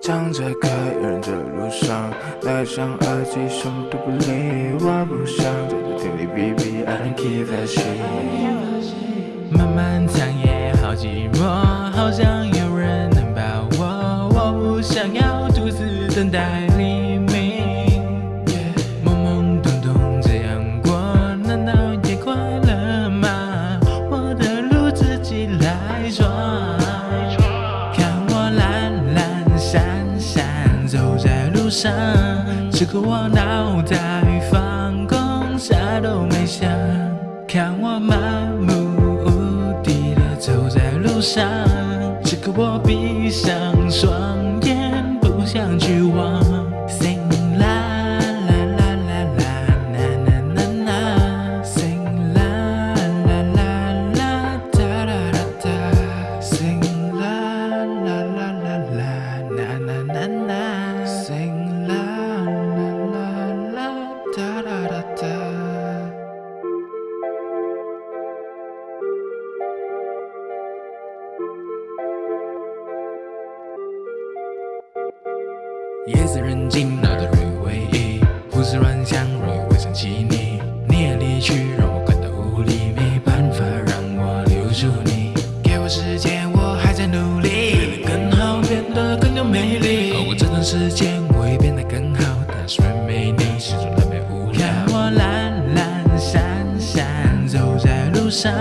站在开人的路上，戴上耳机，什么都不理。我不想在这听你哔哔，I don't give a shit。漫漫长夜好寂寞，好想上，此刻我脑袋放空，啥都没想。看我漫无目的的走在路上，此刻我闭上双眼，不想去望。Sing la la la la la na na na na Sing la la la la da da da da Sing la la la la la na na na na 夜色人静，脑袋容易回忆，胡思乱想，容易会想起你。你也离去，让我感到无力，没办法让我留住你。给我时间，我还在努力，变得更好，变得更有魅力。而过这段时间，我会变得更好，上，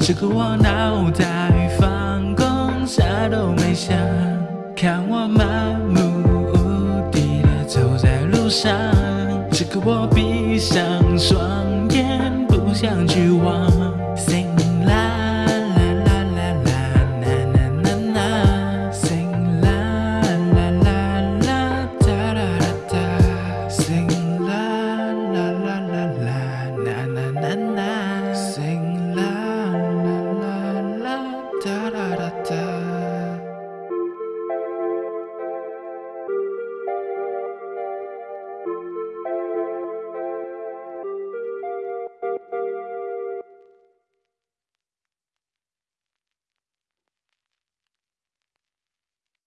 此刻我脑袋放空，啥都没想。看我漫无目的的走在路上，此刻我闭上双眼，不想去望。